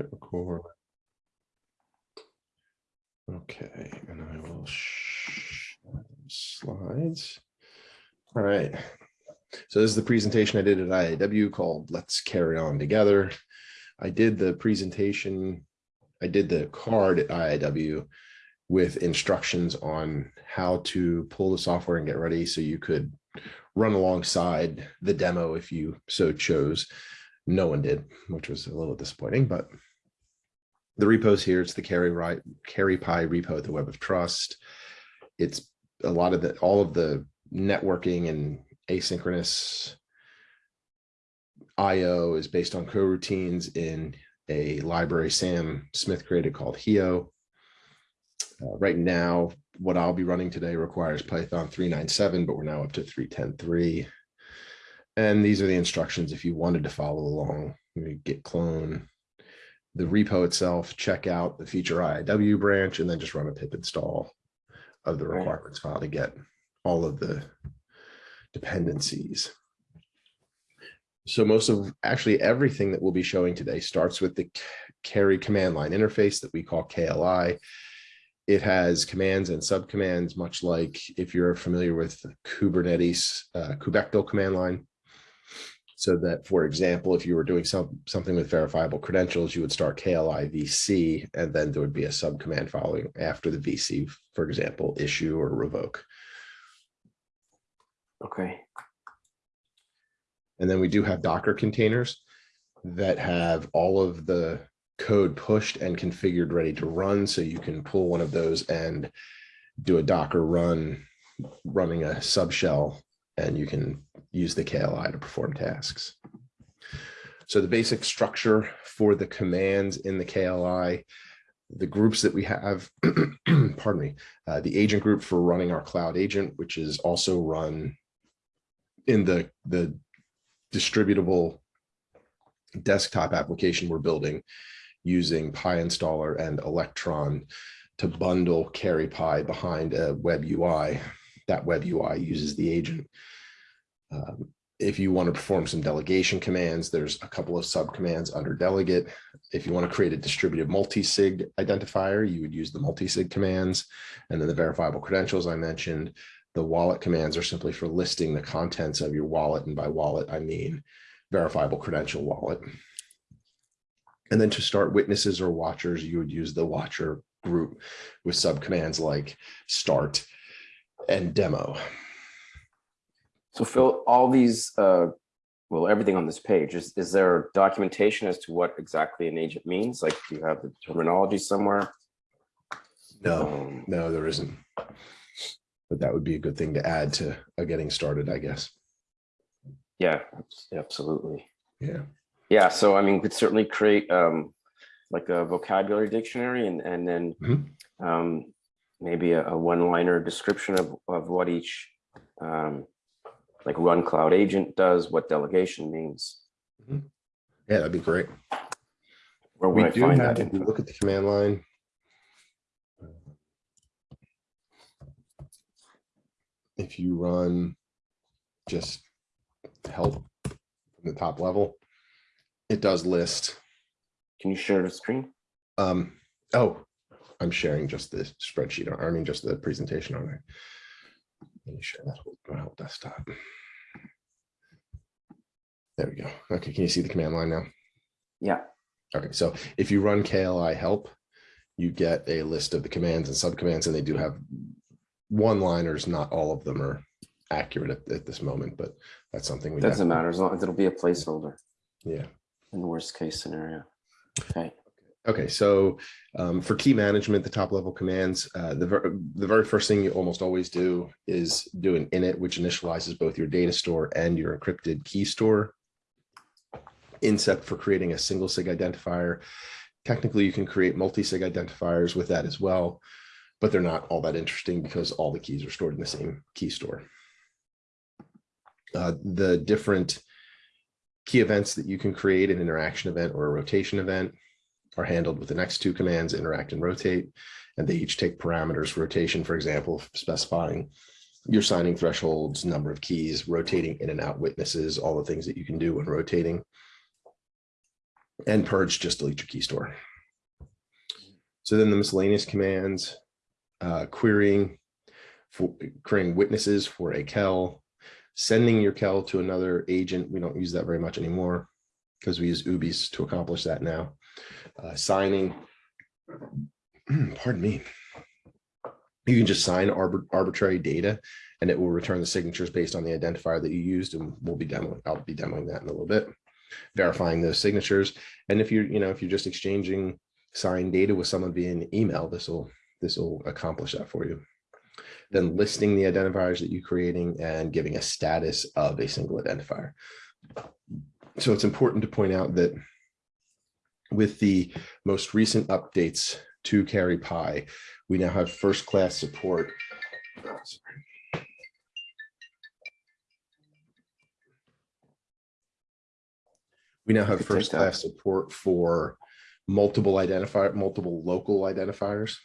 hit record. Okay, and I will slides. All right. So this is the presentation I did at IIW called Let's KERI On Together. I did the presentation, I did the card at IIW with instructions on how to pull the software and get ready so you could run alongside the demo if you so chose. No one did, which was a little disappointing, but the repos here, it's the KERI right KERIpy repo, the web of trust. It's a lot of the all of the networking and asynchronous IO is based on coroutines in a library Sam Smith created called Hio. Uh, right now, what I'll be running today requires Python 397, but we're now up to 310.3. And these are the instructions if you wanted to follow along. Git clone, the repo itself, check out the feature IIW branch, and then just run a pip install of the requirements file to get all of the dependencies. So most of actually everything that we'll be showing today starts with the carry command line interface that we call KLI. It has commands and subcommands, much like if you're familiar with Kubernetes uh, kubectl command line. So that, for example, if you were doing some, something with verifiable credentials, you would start KLI VC, and then there would be a subcommand following after the VC, for example, issue or revoke. Okay. And then we do have Docker containers that have all of the code pushed and configured ready to run. So you can pull one of those and do a Docker run running a subshell and you can use the KLI to perform tasks. So the basic structure for the commands in the KLI, the groups that we have, pardon me, uh, the agent group for running our cloud agent, which is also run in the, the distributable desktop application we're building using PyInstaller and Electron to bundle KERIpy behind a web UI. That web UI uses the agent. Um, if you want to perform some delegation commands, there's a couple of subcommands under delegate. If you want to create a distributed multi-sig identifier, you would use the multi-sig commands. And then the verifiable credentials I mentioned, the wallet commands are simply for listing the contents of your wallet. And by wallet, I mean verifiable credential wallet. And then to start witnesses or watchers, you would use the watcher group with subcommands like start and demo. So Phil, all these, uh, well, everything on this page, is, is there documentation as to what exactly an agent means? Like, do you have the terminology somewhere? No, Um, no, there isn't. But that would be a good thing to add to a getting started, I guess. Yeah, absolutely. Yeah. Yeah, so I mean, we could certainly create um, like a vocabulary dictionary and, and then Mhm. um, maybe a, a one-liner description of, of what each um, like run cloud agent does, what delegation means. Yeah, that'd be great. Where We would I do find have, that if you info? look at the command line. If you run just help from the top level, it does list. Can you share the screen? Um, oh, I'm sharing just the spreadsheet, I mean, just the presentation on it. Let me share that whole, whole desktop. There we go. Okay, can you see the command line now? Yeah, Okay, so if you run KLI help, you get a list of the commands and subcommands, and they do have one-liners. Not all of them are accurate at, at this moment, but that's something we doesn't matter as long as it'll be a placeholder Yeah. in the worst case scenario. Okay, Okay, so um, for key management, the top level commands, uh, the, ver the very first thing you almost always do is do an init, which initializes both your data store and your encrypted key store. Incept for creating a single sig identifier. Technically, you can create multi-sig identifiers with that as well, but they're not all that interesting because all the keys are stored in the same key store. Uh, the different key events that you can create, an interaction event or a rotation event, are handled with the next two commands, interact and rotate, and they each take parameters rotation, for example, specifying your signing thresholds, number of keys, rotating in and out witnesses, all the things that you can do when rotating. And purge, just delete your key store. So then the miscellaneous commands, uh, querying, for creating witnesses for a kel, sending your kel to another agent. We don't use that very much anymore because we use OOBIs to accomplish that now. Uh, signing, pardon me. You can just sign arbit- arbitrary data and it will return the signatures based on the identifier that you used and we'll be demoing, I'll be demoing that in a little bit. Verifying those signatures. And if you're, you know, if you're just exchanging signed data with someone via email, this will, this will accomplish that for you. Then listing the identifiers that you're creating and giving a status of a single identifier. So it's important to point out that with the most recent updates to KERIpy, we now have first class support. We now have first class support for multiple identifier, multiple local identifiers.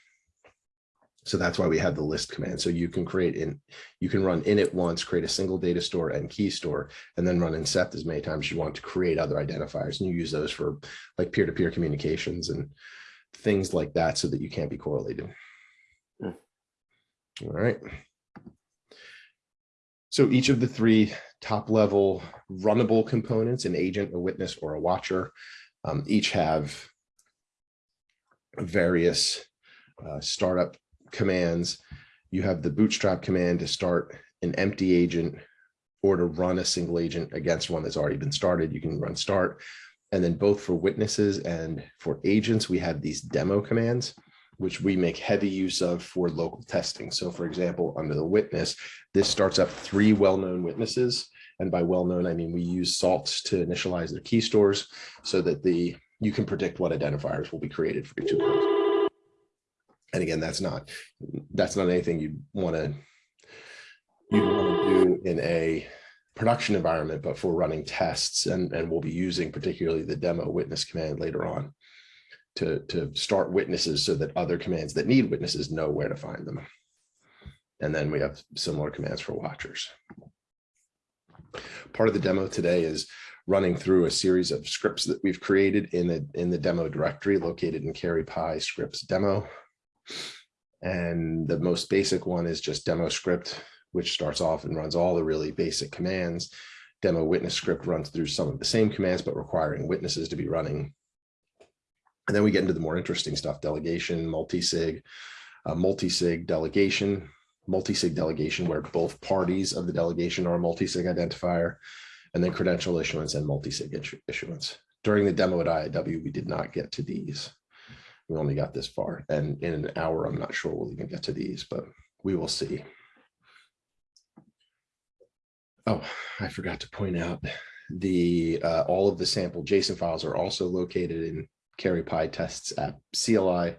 So that's why we have the list command. So you can create in, you can run init once, create a single data store and key store, and then run incept as many times as you want to create other identifiers. And you use those for like peer-to-peer communications and things like that so that you can't be correlated. Hmm. All right. So each of the three top level runnable components, an agent, a witness, or a watcher, um, each have various uh, startup commands. You have the bootstrap command to start an empty agent or to run a single agent against one that's already been started. You can run start. And then both for witnesses and for agents, we have these demo commands, which we make heavy use of for local testing. So for example, under the witness, this starts up three well-known witnesses. And by well-known, I mean we use salts to initialize their key stores so that the you can predict what identifiers will be created for each of those. And again, that's not that's not anything you want to you want to do in a production environment, but for running tests, and and we'll be using particularly the demo witness command later on to to start witnesses so that other commands that need witnesses know where to find them. And then we have similar commands for watchers. Part of the demo today is running through a series of scripts that we've created in the in the demo directory located in KERIpy scripts demo. And the most basic one is just demo script, which starts off and runs all the really basic commands. Demo witness script runs through some of the same commands, but requiring witnesses to be running. And then we get into the more interesting stuff, delegation, multi-sig, uh, multi-sig delegation, multi-sig delegation where both parties of the delegation are a multi-sig identifier, and then credential issuance and multi-sig issu- issuance. During the demo at IIW, we did not get to these. We only got this far, and in an hour, I'm not sure we'll even get to these, but we will see. Oh, I forgot to point out the uh, all of the sample JSON files are also located in KERIpy tests app CLI,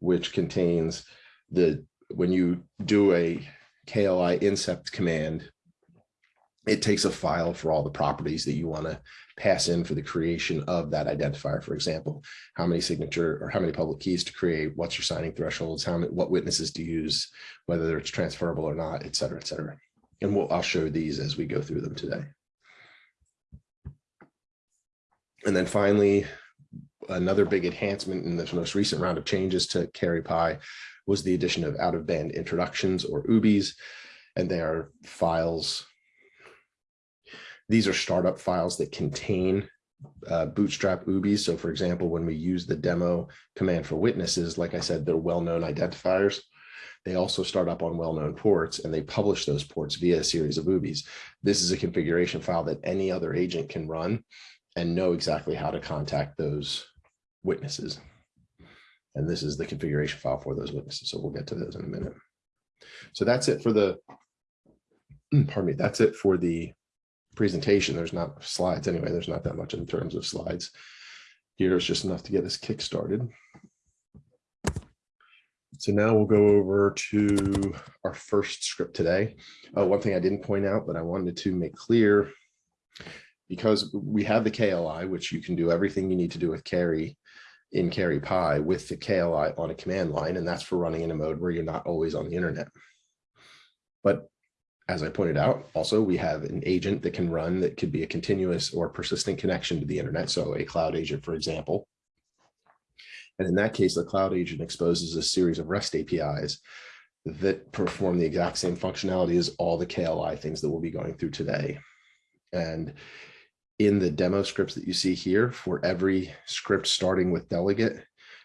which contains the when you do a KLI incept command, it takes a file for all the properties that you want to pass in for the creation of that identifier. For example, how many signature or how many public keys to create, what's your signing thresholds, how many, what witnesses to use, whether it's transferable or not, et cetera, et cetera. And we'll, I'll show these as we go through them today. And then finally, another big enhancement in this most recent round of changes to KERIpy was the addition of out of band introductions or OOBIs. And they are files. These are startup files that contain uh, bootstrap OOBIs. So for example, when we use the demo command for witnesses, like I said, they're well-known identifiers. They also start up on well-known ports and they publish those ports via a series of OOBIs. This is a configuration file that any other agent can run and know exactly how to contact those witnesses. And this is the configuration file for those witnesses. So we'll get to those in a minute. So that's it for the, pardon me, that's it for the presentation. There's not slides anyway. There's not that much in terms of slides. Here is just enough to get us kick started. So now we'll go over to our first script today. Uh, one thing I didn't point out, but I wanted to make clear, because we have the KLI, which you can do everything you need to do with KERI in KERIpy with the KLI on a command line, and that's for running in a mode where you're not always on the internet. But as I pointed out, also we have an agent that can run that could be a continuous or persistent connection to the internet. So a cloud agent, for example. And in that case, the cloud agent exposes a series of REST APIs that perform the exact same functionality as all the KLI things that we'll be going through today. And in the demo scripts that you see here, for every script starting with delegate,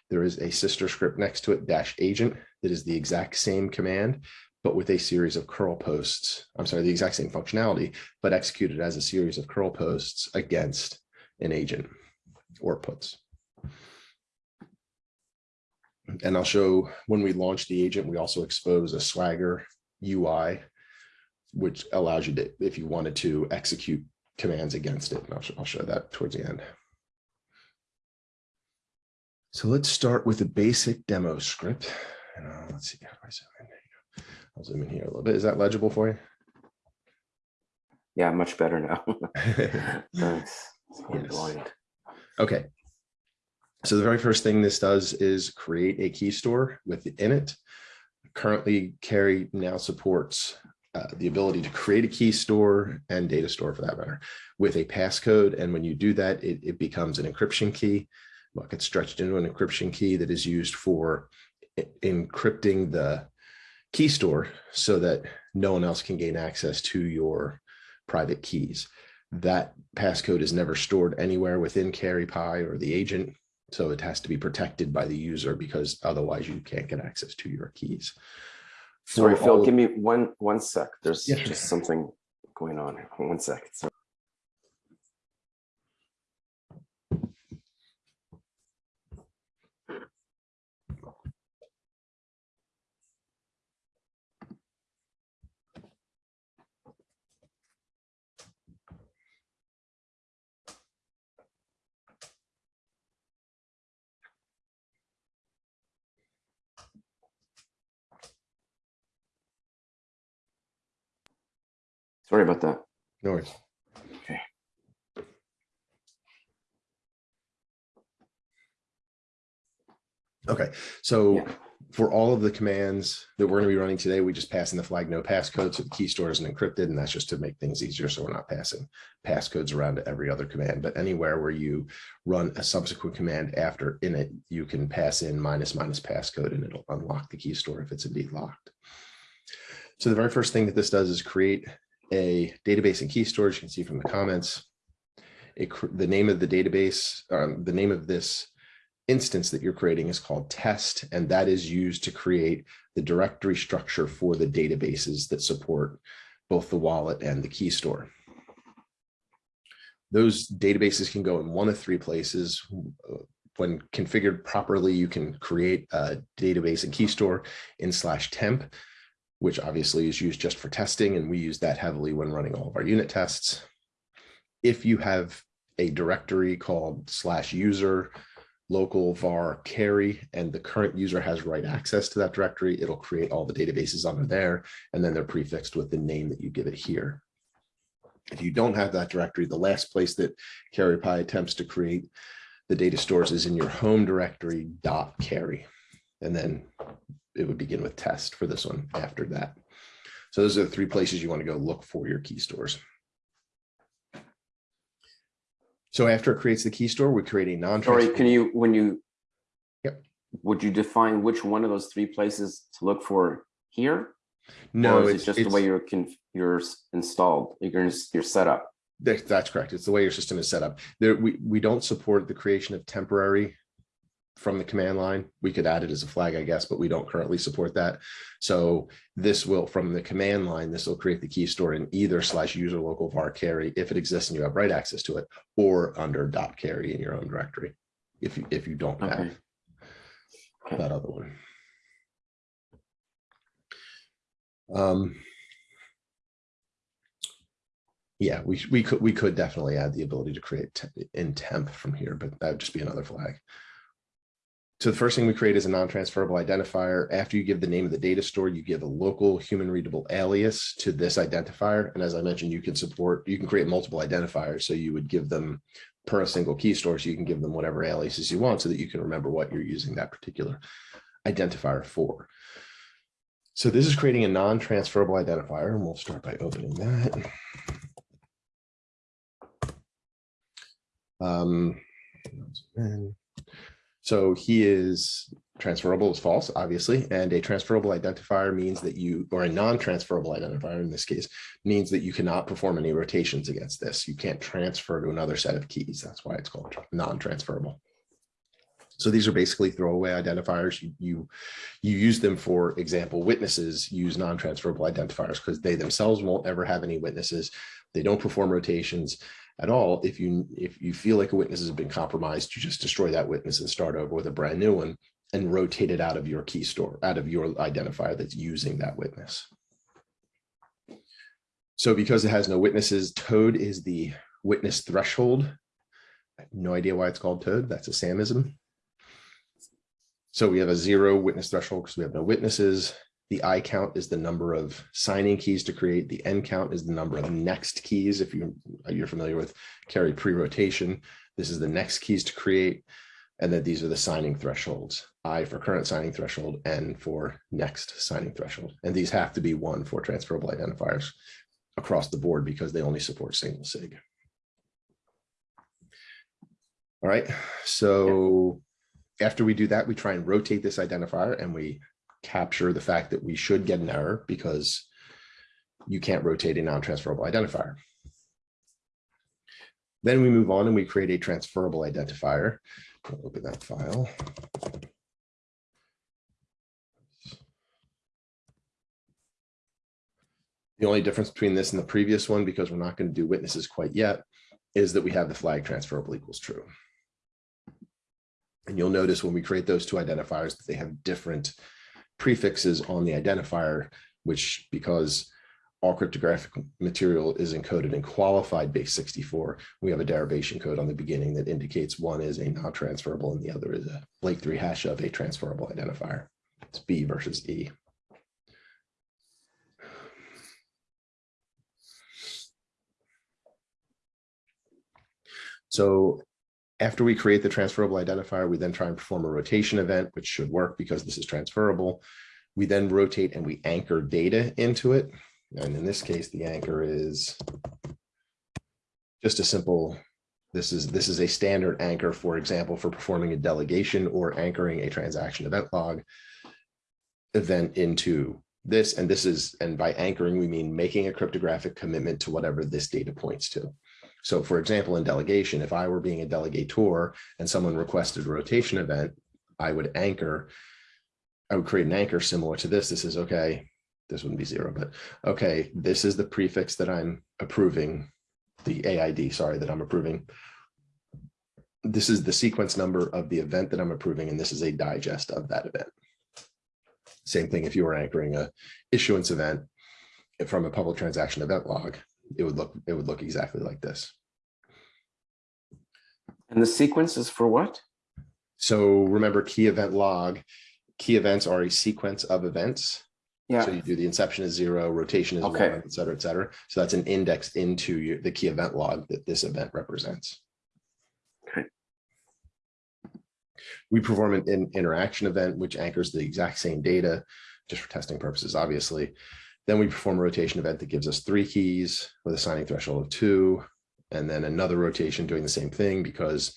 there is a sister script next to it, dash agent, that is the exact same command, but with a series of curl posts. I'm sorry, the exact same functionality, but executed as a series of curl posts against an agent or puts. And I'll show when we launch the agent, we also expose a Swagger UI, which allows you to, if you wanted to execute commands against it. And I'll, sh- I'll show that towards the end. So let's start with a basic demo script. And uh, let's see, how do I zoom in? There you go. I'll zoom in here a little bit. Is that legible for you? Yeah, much better now. Thanks. Yes. Okay. So the very first thing this does is create a key store within it. Currently, KERI now supports uh, the ability to create a key store and data store for that matter with a passcode. And when you do that, it, it becomes an encryption key. Well, it gets stretched into an encryption key that is used for encrypting the key store so that no one else can gain access to your private keys. That passcode is never stored anywhere within KERIpy or the agent. So it has to be protected by the user because otherwise you can't get access to your keys. Sorry, Phil, give me one, one sec. There's Yeah, just something going on. One sec. So- Sorry about that. No worries. Okay. Okay, so Yeah. for all of the commands that we're going to be running today, we just pass in the flag no passcode. So the key store isn't encrypted and that's just to make things easier. So we're not passing passcodes around to every other command, but anywhere where you run a subsequent command after init, you can pass in minus minus passcode and it'll unlock the key store if it's indeed locked. So the very first thing that this does is create a database and key storage. You can see from the comments. It, the name of the database, um, the name of this instance that you're creating is called test, and that is used to create the directory structure for the databases that support both the wallet and the key store. Those databases can go in one of three places. When configured properly, you can create a database and key store in slash temp, which obviously is used just for testing, and we use that heavily when running all of our unit tests. If you have a directory called slash user local var keri and the current user has write access to that directory, it'll create all the databases under there, and then they're prefixed with the name that you give it here. If you don't have that directory, the last place that KERIpy attempts to create the data stores is in your home directory dot keri. And then it would begin with test for this one after that. So those are the three places you want to go look for your key stores. So after it creates the key store, we create a non. Sorry, can you, when you? Yep. Would you define which one of those three places to look for here? No, Or is it's it just the way you're, you're installed, you're, you're set up? That's correct. It's the way your system is set up. There, we, we don't support the creation of temporary from the command line. We could add it as a flag, I guess, but we don't currently support that. So this will, from the command line, this will create the key store in either slash user local var keri if it exists and you have write access to it, or under dot keri in your own directory. If you, if you don't Okay. have Okay. that other one. Um, yeah, we, we could, we could definitely add the ability to create te- in temp from here, but that would just be another flag. So the first thing we create is a non-transferable identifier. After you give the name of the data store, you give a local human readable alias to this identifier. And as I mentioned, you can support, you can create multiple identifiers. So you would give them per a single key store. So you can give them whatever aliases you want so that you can remember what you're using that particular identifier for. So this is creating a non-transferable identifier, and we'll start by opening that. Um, So he is transferable is false, obviously, and a transferable identifier means that you, or a non-transferable identifier in this case, means that you cannot perform any rotations against this. You can't transfer to another set of keys. That's why it's called non-transferable. So these are basically throwaway identifiers. You, you, you use them, for example, witnesses use non-transferable identifiers because they themselves won't ever have any witnesses. They don't perform rotations at all. If you, if you feel like a witness has been compromised, you just destroy that witness and start over with a brand new one and rotate it out of your key store, out of your identifier that's using that witness. So because it has no witnesses, toad is the witness threshold. No idea why it's called toad. That's a Samism. So we have a zero witness threshold because we have no witnesses. The I count is the number of signing keys to create. The N count is the number of next keys. If you, you're familiar with KERI pre-rotation, this is the next keys to create. And then these are the signing thresholds. I for current signing threshold, N for next signing threshold. And these have to be one for transferable identifiers across the board because they only support single sig. All right, so after we do that, we try and rotate this identifier and we capture the fact that we should get an error because you can't rotate a non-transferable identifier. Then we move on and we create a transferable identifier. I'll Open that file. The only difference between this and the previous one, because we're not going to do witnesses quite yet, is that we have the flag transferable equals true. And you'll notice when we create those two identifiers that they have different prefixes on the identifier, which because all cryptographic material is encoded in qualified base 64, we have a derivation code on the beginning that indicates one is a non-transferable and the other is a Blake 3 hash of a transferable identifier. It's B versus E. So after we create the transferable identifier, we then try and perform a rotation event, which should work because this is transferable. We then rotate and we anchor data into it. And in this case, the anchor is just a simple, this is this is a standard anchor, for example, for performing a delegation or anchoring a transaction event log event into this. And this is, and by anchoring, we mean making a cryptographic commitment to whatever this data points to. So for example, in delegation, if I were being a delegator and someone requested a rotation event, I would anchor, I would create an anchor similar to this. This is okay. This wouldn't be zero, but okay, this is the prefix that I'm approving, the AID, sorry, that I'm approving. This is the sequence number of the event that I'm approving, and this is a digest of that event. Same thing if you were anchoring a issuance event from a public transaction event log, it would look it would look exactly like this. And the sequence is for what? So remember key event log, key events are a sequence of events. Yeah. So you do the inception is zero, rotation is Okay. one, et cetera, et cetera. So that's an index into your, the key event log that this event represents. Okay. We perform an in- interaction event, which anchors the exact same data, just for testing purposes, obviously. Then we perform a rotation event that gives us three keys with a signing threshold of two, and then another rotation doing the same thing because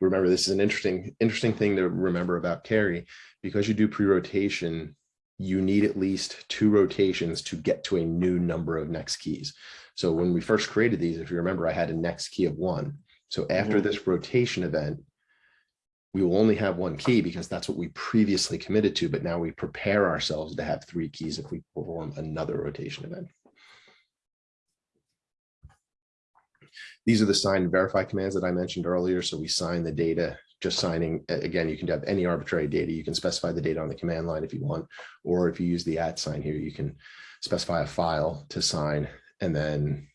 remember, this is an interesting, interesting thing to remember about KERI. Because you do pre-rotation, you need at least two rotations to get to a new number of next keys. So when we first created these, if you remember, I had a next key of one. So after Mhm. this rotation event, we will only have one key because that's what we previously committed to, but now we prepare ourselves to have three keys if we perform another rotation event. These are the sign and verify commands that I mentioned earlier. So we sign the data, just signing, again, you can have any arbitrary data. You can specify the data on the command line if you want, or if you use the at sign here, you can specify a file to sign. And then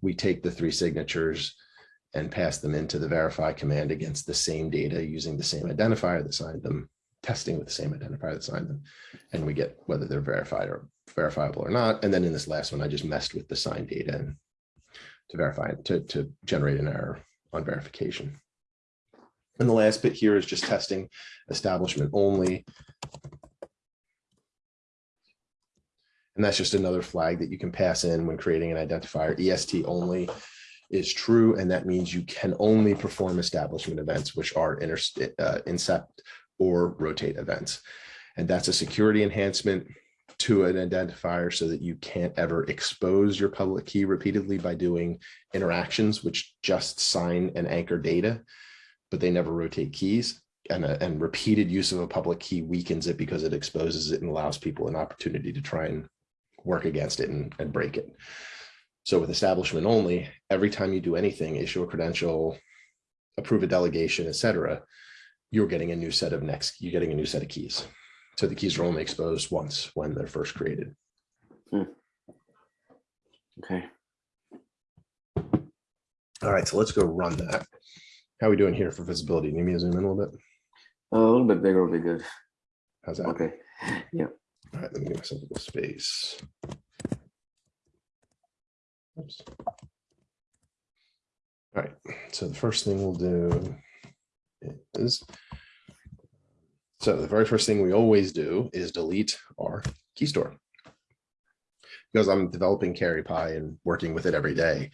we take the three signatures and pass them into the verify command against the same data using the same identifier that signed them, testing with the same identifier that signed them. And we get whether they're verified or verifiable or not. And then in this last one, I just messed with the signed data to verify it, to, to generate an error on verification. And the last bit here is just testing establishment only. And that's just another flag that you can pass in when creating an identifier. EST only is true, and that means you can only perform establishment events, which are inter, uh, incept or rotate events. And that's a security enhancement to an identifier so that you can't ever expose your public key repeatedly by doing interactions, which just sign and anchor data, but they never rotate keys. And, a, and repeated use of a public key weakens it because it exposes it and allows people an opportunity to try and work against it and, and break it. So with establishment only, every time you do anything, issue a credential, approve a delegation, etc., you're getting a new set of next, you're getting a new set of keys. So the keys are only exposed once when they're first created. Hmm. Okay. All right, so let's go run that. How are we doing here for visibility? Need me to zoom in a little bit? A little bit bigger would be good. How's that? Okay. Yeah. All right, let me give myself a little space. Oops. All right, so the first thing we'll do is, so the very first thing we always do is delete our key store. Because I'm developing KERIpy and working with it every day,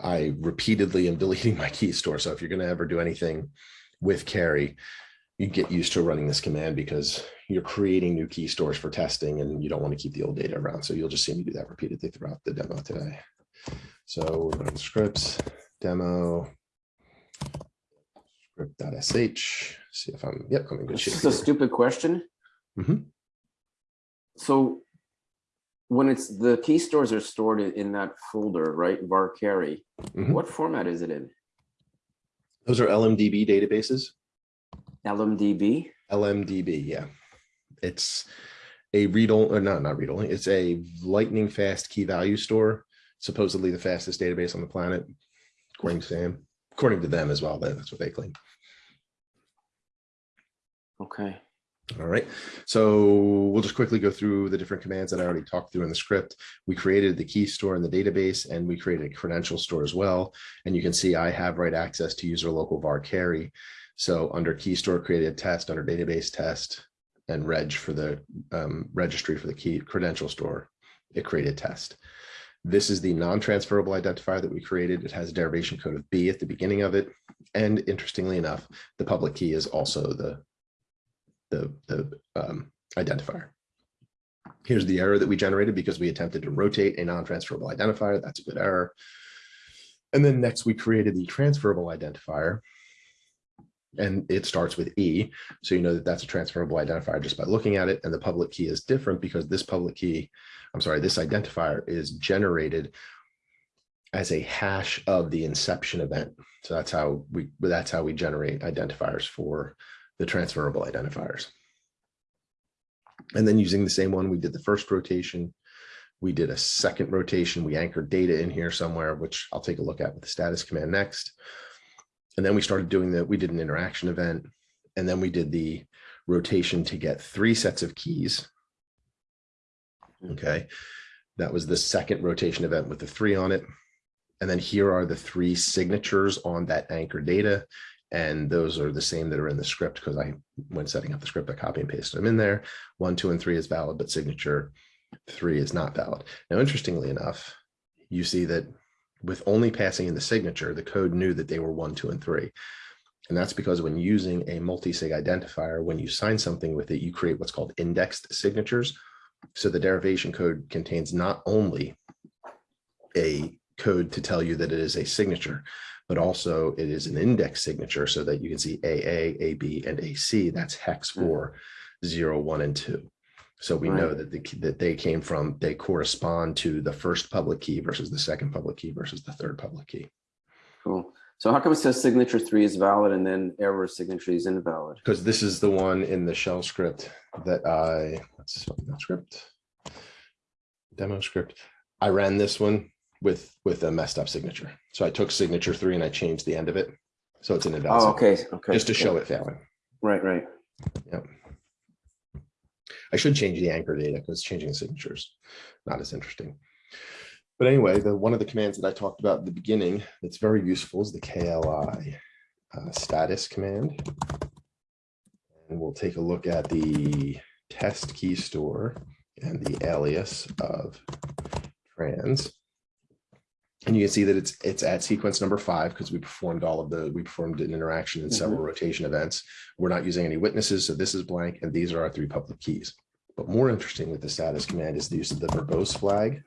I repeatedly am deleting my key store. So if you're going to ever do anything with KERI, you get used to running this command because you're creating new key stores for testing and you don't want to keep the old data around. So you'll just see me do that repeatedly throughout the demo today. So we're on scripts, demo, script.sh, see if I'm, yep, I'm in good shape. just a stupid question. Mhm. So when it's the key stores are stored in, that folder, right? var keri, Mhm. what format is it in? Those are LMDB databases. LMDB? LMDB, yeah. It's a read only, or not, not read only, it's a lightning fast key value store, supposedly the fastest database on the planet, according to Sam, according to them as well, that- that's what they claim. Okay. All write, so we'll just quickly go through the different commands that I already talked through in the script. We created the key store in the database and we created a credential store as well. And you can see I have right access to user local var keri. So under key store created a test, under database test and reg for the um, registry for the key credential store, it created test. This is the non-transferable identifier that we created. It has a derivation code of B at the beginning of it. And interestingly enough, the public key is also the the, the um, identifier. Here's the error that we generated because we attempted to rotate a non-transferable identifier. That's a good error. And then next we created the transferable identifier. And it starts with E. So you know that that's a transferable identifier just by looking at it. And the public key is different because this public key, I'm sorry, this identifier is generated as a hash of the inception event. So that's how we that's how we generate identifiers for the transferable identifiers. And then using the same one, we did the first rotation. We did a second rotation. We anchored data in here somewhere, which I'll take a look at with the status command next. And then we started doing that. We did an interaction event. And then we did the rotation to get three sets of keys. Hmm. Okay. That was the second rotation event with the three on it. And then here are the three signatures on that anchor data. And those are the same that are in the script because I, when setting up the script, I copy and paste them in there. One, two, and three is valid, but signature three is not valid. Now, interestingly enough, you see that with only passing in the signature, the code knew that they were one, two, and three. And that's because when using a multi-sig identifier, when you sign something with it, you create what's called indexed signatures. So the derivation code contains not only a code to tell you that it is a signature, but also it is an index signature so that you can see AA, AB, and AC. That's hex hmm. for zero, one, and two. So we know that the, that they came from, they correspond to the first public key versus the second public key versus the third public key. Cool. So how come it says signature three is valid and then error signature is invalid? Because this is the one in the shell script that I, let's that script. Demo script. I ran this one with, with a messed up signature. So I took signature three and I changed the end of it. So it's an invalid. Oh, okay, okay. Just to yeah, show it failing. Right, right. Yep. I should change the anchor data because changing the signatures, not as interesting. But anyway, the one of the commands that I talked about at the beginning that's very useful is the KLI uh, status command. And we'll take a look at the test key store and the alias of trans. And you can see that it's it's at sequence number five because we performed all of the we performed an interaction in several mm-hmm. rotation events. We're not using any witnesses, so this is blank, and these are our three public keys. But more interesting with the status command is the use of the verbose flag,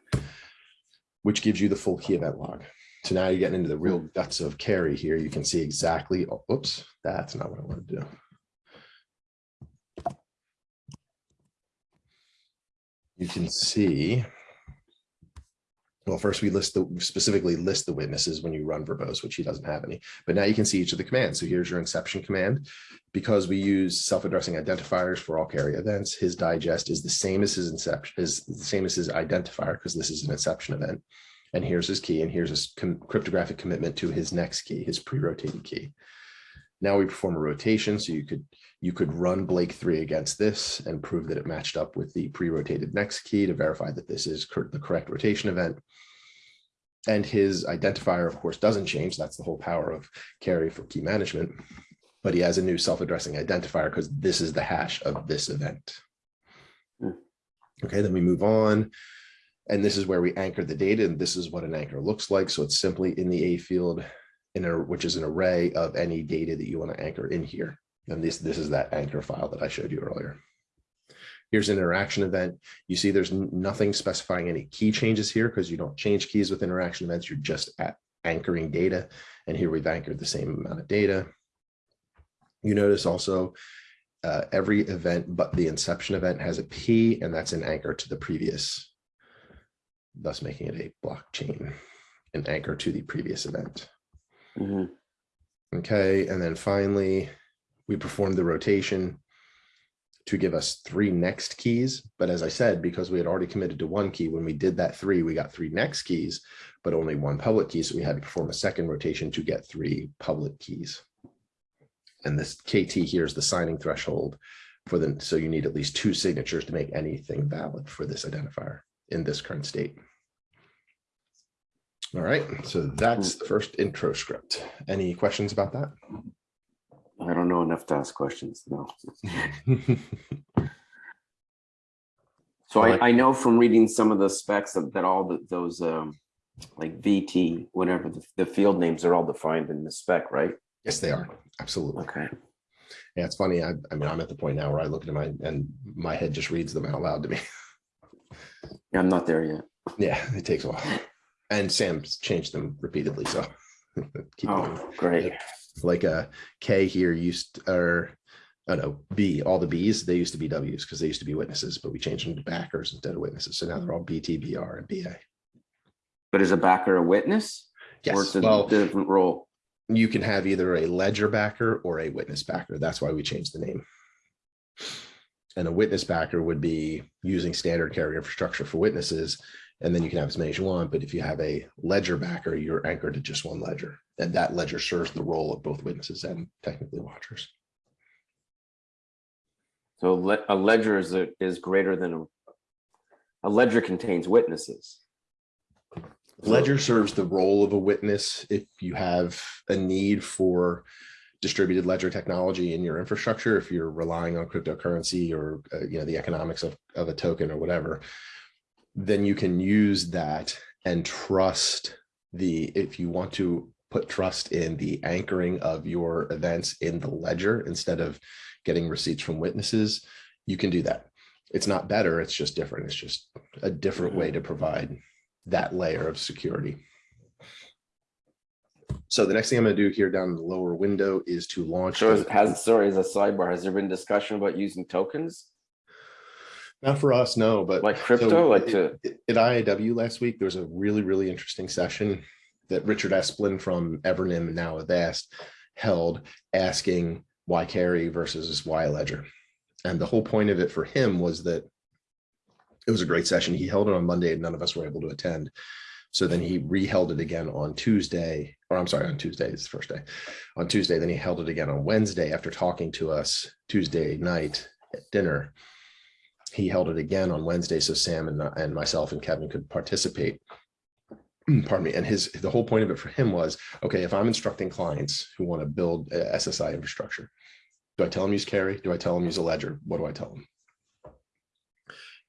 which gives you the full key event log. So now you're getting into the real guts of KERI here. You can see exactly, oh, oops, that's not what I want to do. You can see. Well, first we list the specifically list the witnesses when you run verbose, which he doesn't have any. But now you can see each of the commands. So here's your inception command. Because we use self-addressing identifiers for all KERI events, his digest is the same as his inception is the same as his identifier because this is an inception event. And here's his key, and here's his cryptographic commitment to his next key, his pre-rotated key. Now we perform a rotation, so you could you could run Blake three against this and prove that it matched up with the pre-rotated next key to verify that this is cor- the correct rotation event. And his identifier, of course, doesn't change. That's the whole power of KERI for key management. But he has a new self-addressing identifier because this is the hash of this event. Hmm. Okay, then we move on. And this is where we anchor the data, and this is what an anchor looks like. So it's simply in the A field, in a, which is an array of any data that you want to anchor in here. And this, this is that anchor file that I showed you earlier. Here's an interaction event. You see there's nothing specifying any key changes here because you don't change keys with interaction events. You're just at anchoring data. And here we've anchored the same amount of data. You notice also uh, every event but the inception event has a P and that's an anchor to the previous, thus making it a blockchain, an anchor to the previous event. Mhm. Okay, and then finally, we performed the rotation to give us three next keys. But as I said, because we had already committed to one key, when we did that three, we got three next keys, but only one public key. So we had to perform a second rotation to get three public keys. And this KT here is the signing threshold for the, so you need at least two signatures to make anything valid for this identifier in this current state. All right, so that's the first intro script. Any questions about that? I don't know enough to ask questions, no. So I, I know from reading some of the specs that, that all the, those, um, like VT, whatever, the, the field names are all defined in the spec, right? Yes, they are. Absolutely. Okay. Yeah, it's funny. I, I mean, I'm at the point now where I look at my and my head just reads them out loud to me. Yeah, I'm not there yet. Yeah, it takes a while. And Sam's changed them repeatedly. So keep going. Oh, great. Like uh K here used or oh no, B, all the B's, they used to be W's because they used to be witnesses, but we changed them to backers instead of witnesses. So now they're all BT, BR, and BA. But is a backer a witness? Or Yes. it's a Well, different role? you can have either a ledger backer or a witness backer. That's why we changed the name. And a witness backer would be using standard carrier infrastructure for witnesses. And then you can have as many as you want. But if you have a ledger backer, you're anchored to just one ledger. And that ledger serves the role of both witnesses and technically watchers. So a ledger is, a- is greater than a, a ledger contains witnesses. Ledger serves the role of a witness if you have a need for distributed ledger technology in your infrastructure, if you're relying on cryptocurrency or uh, you know the economics of, of a token or whatever, then you can use that and trust the if you want to put trust in the anchoring of your events in the ledger instead of getting receipts from witnesses, you can do that. It's not better, it's just different. It's just a different way to provide that layer of security. So the next thing I'm going to do here down in the lower window is to launch. So has, sorry, as a sidebar, has there been discussion about using tokens Not for us, no, but. like so crypto, like to, At IIW last week, there was a really, really interesting session that Richard Esplin from Evernym and now Avast held asking why KERI versus why ledger. And the whole point of it for him was that it was a great session. He held it on Monday and none of us were able to attend. So then he re-held it again on Tuesday, or I'm sorry, on Tuesday, it's the first day. On Tuesday, then he held it again on Wednesday after talking to us Tuesday night at dinner. He held it again on Wednesday, so Sam and, and myself and Kevin could participate. Pardon me. And his the whole point of it for him was, okay, if I'm instructing clients who want to build SSI infrastructure, do I tell them use KERI? Do I tell them use a ledger? What do I tell them?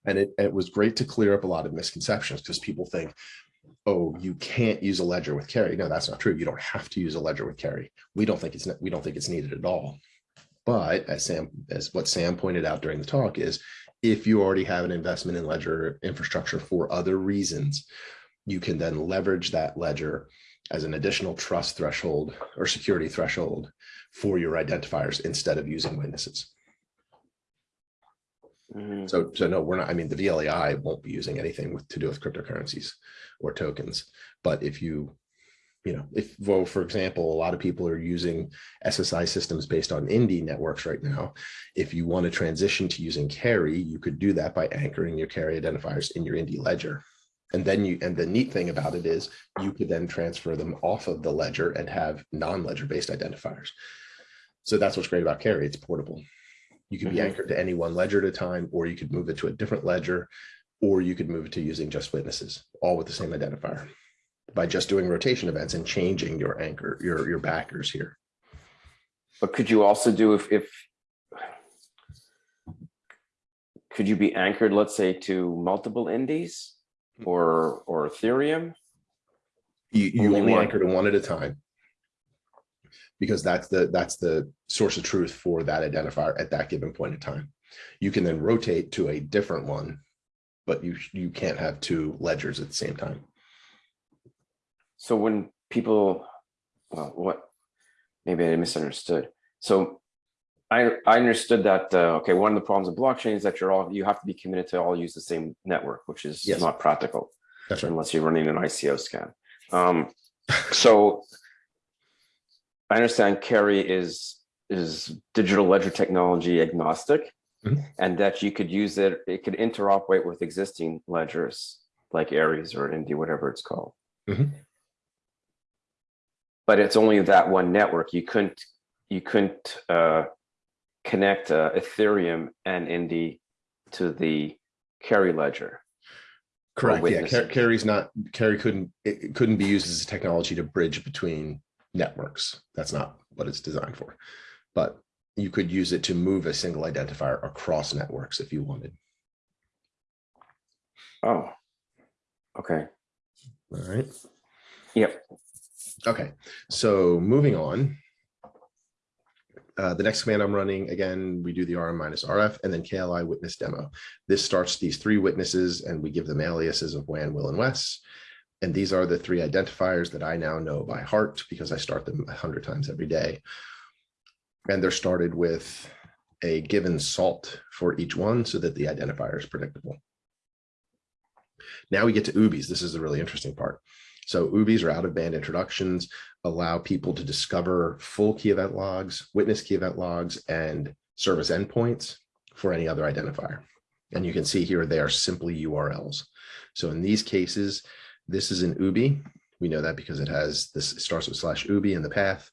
And it, it was great to clear up a lot of misconceptions because people think, oh, you can't use a ledger with KERI. No, that's not true. You don't have to use a ledger with KERI. We don't think it's, we don't think it's needed at all. But as Sam, as what Sam pointed out during the talk is, if you already have an investment in ledger infrastructure for other reasons, you can then leverage that ledger as an additional trust threshold or security threshold for your identifiers instead of using witnesses. Mhm. So, so no, we're not, I mean, the vLEI won't be using anything with, to do with cryptocurrencies or tokens. But if you, you know, if, well, for example, a lot of people are using SSI systems based on Indy networks right now. If you want to transition to using KERI, you could do that by anchoring your KERI identifiers in your Indy ledger. And then you, and the neat thing about it is you could then transfer them off of the ledger and have non-ledger based identifiers. So that's what's great about KERI. It's portable. You can be Mhm. anchored to any one ledger at a time, or you could move it to a different ledger, or you could move it to using just witnesses, all with the same identifier by just doing rotation events and changing your anchor, your, your backers here. But could you also do if, if could you be anchored, let's say, to multiple Indys or, or Ethereum? You, you Only only anchor to one at a time. Because that's the, that's the source of truth for that identifier at that given point in time. You can then rotate to a different one, but you, you can't have two ledgers at the same time. So when people, well, what, maybe I misunderstood. So I, I understood that, uh, okay, one of the problems of blockchain is that you're all, you have to be committed to all use the same network, which is Yes. not practical right. unless you're running an ICO scan. Um, so I understand KERI is, is digital ledger technology agnostic Mhm. and that you could use it, it could interoperate with existing ledgers like Aries or Indy, whatever it's called. Mhm. But it's only that one network. You couldn't, you couldn't uh, connect uh, Ethereum and Indy to the KERI ledger. Correct. Yeah, Car- KERI's not, KERI couldn't, it it couldn't be used as a technology to bridge between networks. That's not what it's designed for. But you could use it to move a single identifier across networks if you wanted. Oh, okay. All right. Yep. Okay, so moving on. Uh, the next command I'm running, again, we do the RM minus RF and then KLI witness demo. This starts these three witnesses and we give them aliases of Wan, Will, and Wes. And these are the three identifiers that I now know by heart because I start them a hundred times every day. And they're started with a given salt for each one so that the identifier is predictable. Now we get to OOBIs. This is the really interesting part. So OOBIs or out of band introductions, allow people to discover full key event logs, witness key event logs, and service endpoints for any other identifier. And you can see here, they are simply URLs. So in these cases, this is an OOBI. We know that because it has this starts with slash OOBI in the path.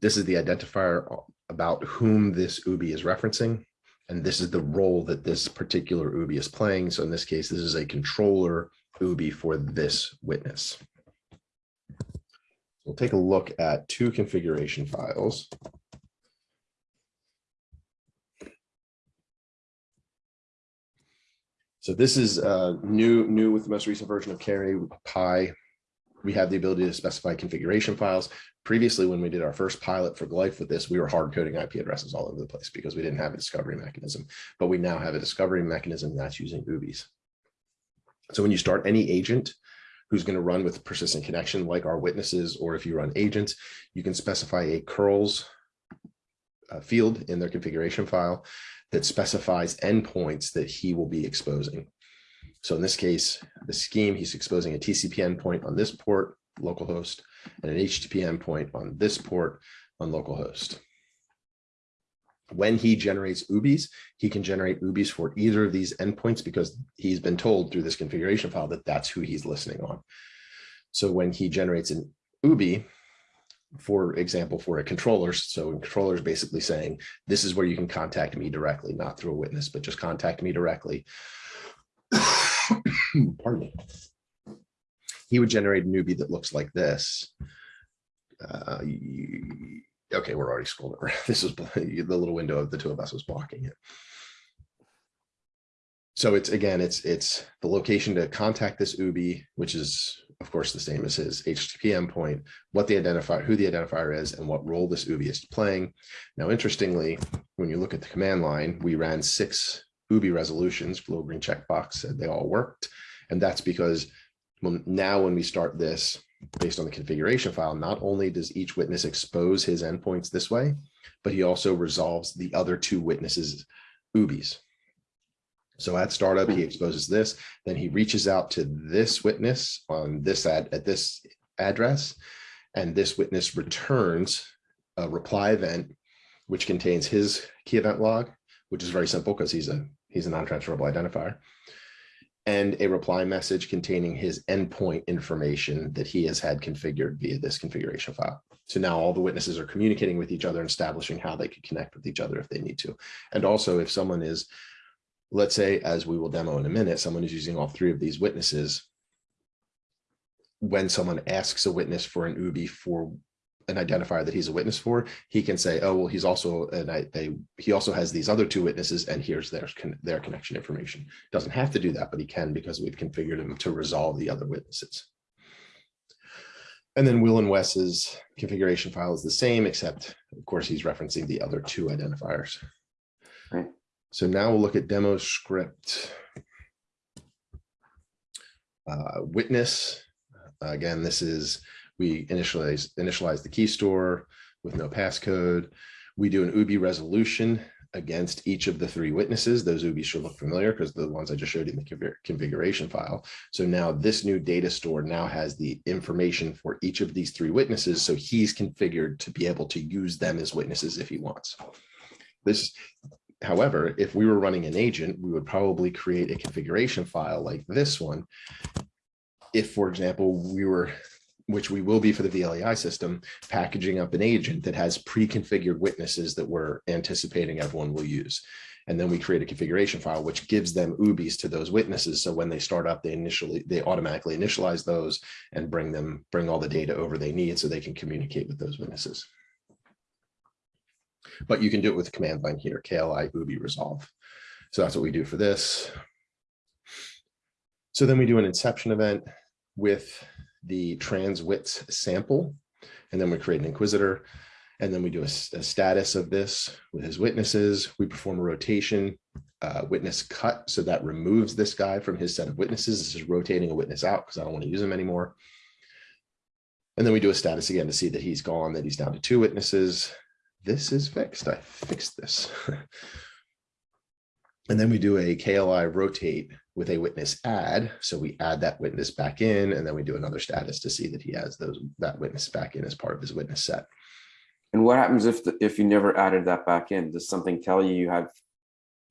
This is the identifier about whom this OOBI is referencing. And this is the role that this particular OOBI is playing. So in this case, this is a controller OOBI for this witness. We'll take a look at two configuration files. So this is uh, new, new with the most recent version of Carry Pi. We have the ability to specify configuration files. Previously, when we did our first pilot for GLEIF with this, we were hard coding IP addresses all over the place because we didn't have a discovery mechanism, but we now have a discovery mechanism that's using OOBIs. So when you start any agent who's going to run with persistent connection like our witnesses, or if you run agents, you can specify a curls uh, field in their configuration file that specifies endpoints that he will be exposing. So in this case, the scheme, he's exposing a TCP endpoint on this port, localhost, and an HTTP endpoint on this port on localhost. When he generates OOBIs, he can generate OOBIs for either of these endpoints because he's been told through this configuration file that that's who he's listening on. So when he generates an OOBI, for example, for a controller, so a controller is basically saying, this is where you can contact me directly, not through a witness, but just contact me directly. Pardon me. He would generate an OOBI that looks like this. Uh, okay, we're already scrolling around. This is the little window of the two of us was blocking it. So it's again, it's it's the location to contact this OOBI, which is of course the same as his HTTP endpoint, what the identifier, who the identifier is, and what role this OOBI is playing. Now, interestingly, when you look at the command line, we ran six OOBI resolutions, little green checkbox said they all worked. And that's because well, now when we start this based on the configuration file, not only does each witness expose his endpoints this way, but he also resolves the other two witnesses OOBIs. So at startup, he hmm. exposes this, then he reaches out to this witness on this ad at this address, and this witness returns a reply event, which contains his key event log, which is very simple because he's a he's a non-transferable identifier, and a reply message containing his endpoint information that he has had configured via this configuration file. So now all the witnesses are communicating with each other and establishing how they could connect with each other if they need to. And also if someone is let's say, as we will demo in a minute, someone is using all three of these witnesses. When someone asks a witness for an OOBI for an identifier that he's a witness for, he can say, oh, well, he's also, and I, they, he also has these other two witnesses and here's their, their connection information. Doesn't have to do that, but he can because we've configured him to resolve the other witnesses. And then Will and Wes's configuration file is the same, except of course, he's referencing the other two identifiers. Right. So now we'll look at demo script. Uh, witness, again, this is, we initialize, initialize the key store with no passcode. We do an OOBI resolution against each of the three witnesses. Those OOBIs should look familiar because the ones I just showed you in the configuration file. So now this new data store now has the information for each of these three witnesses. So he's configured to be able to use them as witnesses if he wants. This However, if we were running an agent, we would probably create a configuration file like this one. If, for example, we were, which we will be for the VLEI system, packaging up an agent that has pre-configured witnesses that we're anticipating everyone will use. And then we create a configuration file, which gives them OOBIs to those witnesses. So when they start up, they initially, they automatically initialize those and bring them, bring all the data over they need so they can communicate with those witnesses but you can do it with the command line here, KLI oobi resolve. So that's what we do for this. So then we do an inception event with the trans wits sample, and then we create an inquisitor, and then we do a, a status of this with his witnesses. We perform a rotation uh, witness cut, so that removes this guy from his set of witnesses. This is rotating a witness out because I don't want to use him anymore. And then we do a status again to see that he's gone, that he's down to two witnesses this is fixed. I fixed this. and then we do a KLI rotate with a witness add. So we add that witness back in, and then we do another status to see that he has those that witness back in as part of his witness set. And what happens if the, if you never added that back in? Does something tell you you have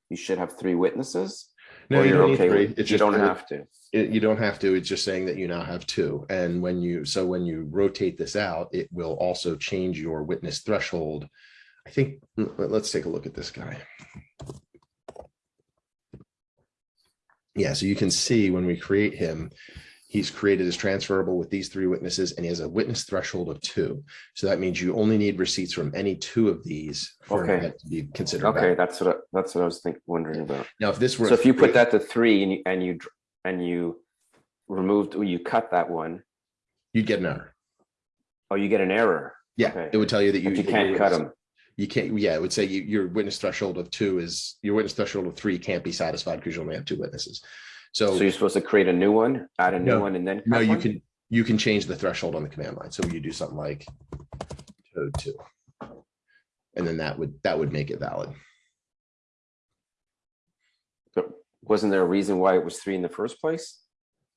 you should have three witnesses? No, or you you're don't okay three. with- It's you just don't have to. It, you don't have to. It's just saying that you now have two. And when you so when you rotate this out, it will also change your witness threshold. I think let's take a look at this guy. Yeah, so you can see when we create him, he's created as transferable with these three witnesses and he has a witness threshold of two. So that means you only need receipts from any two of these for Okay. event to be considered. Okay, valid. that's what I, that's what I was think wondering about. Now, if this were. So if you put that to three and you and you and you removed or you cut that one, You'd get an error. oh, you get an error. Yeah, Okay. it would tell you that you. You can't cut them. You can't, yeah, it would say you, your witness threshold of two is, your witness threshold of three can't be satisfied because you only have two witnesses. So So, you're supposed to create a new one, add a new No. one, and then no, you one? can, you can change the threshold on the command line. So you do something like code two. And then that would, that would make it valid. But Wasn't there a reason why it was three in the first place?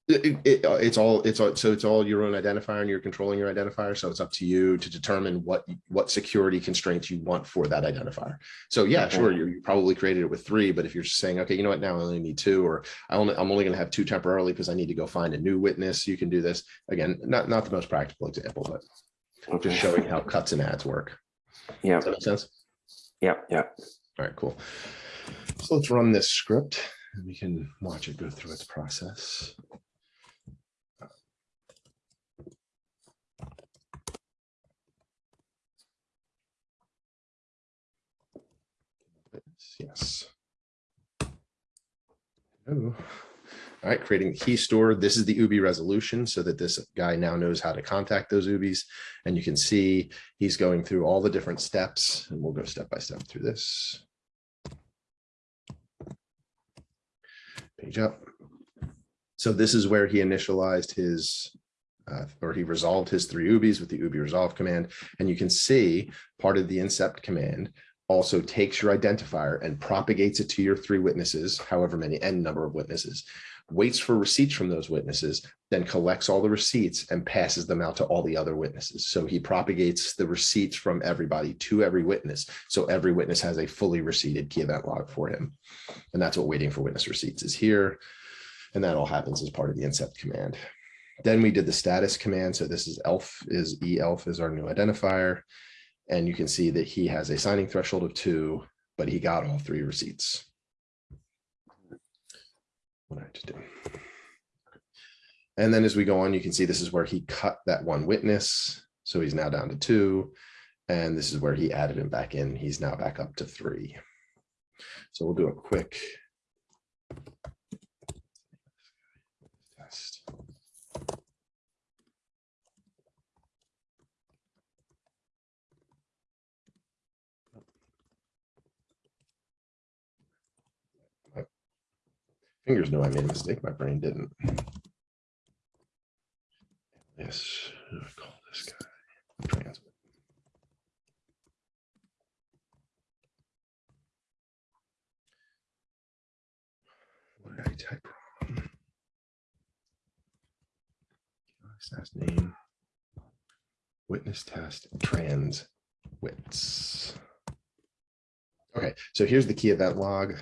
It, it- uh, it's all, it's all, so it's all your own identifier and you're controlling your identifier. So it's up to you to determine what, what security constraints you want for that identifier. So yeah, Okay. sure, you you probably created it with three, but if you're just saying, okay, you know what, now I only need two, or I only, I'm only gonna have two temporarily because I need to go find a new witness, you can do this. Again, not, not the most practical example, but Okay. just showing how cuts and adds work. Yeah, Does that make sense? yeah, yeah. All right, cool. So let's run this script and we can watch it go through its process. Yes. Oh. All right, creating the key store. This is the OOBI resolution so that this guy now knows how to contact those OOBIs. And you can see he's going through all the different steps and we'll go step by step through this. Page up. So this is where he initialized his uh, or he resolved his three OOBIs with the oobi resolve command. And you can see part of the incept command also takes your identifier and propagates it to your three witnesses, however many n number of witnesses, waits for receipts from those witnesses, then collects all the receipts and passes them out to all the other witnesses. So he propagates the receipts from everybody to every witness. So every witness has a fully receipted key event log for him. And that's what waiting for witness receipts is here. And that all happens as part of the incept command. Then we did the status command. So this is elf is elf is our new identifier. And you can see that he has a signing threshold of two, but he got all three receipts. What I just do? And then as we go on, you can see this is where he cut that one witness. So he's now down to two. And this is where he added him back in. He's now back up to three. So we'll do a quick test. Fingers know I made a mistake. My brain didn't. Yes, call this guy? Trans. What did I type wrong? Last name. Witness test trans wits. Okay, so here's the key event log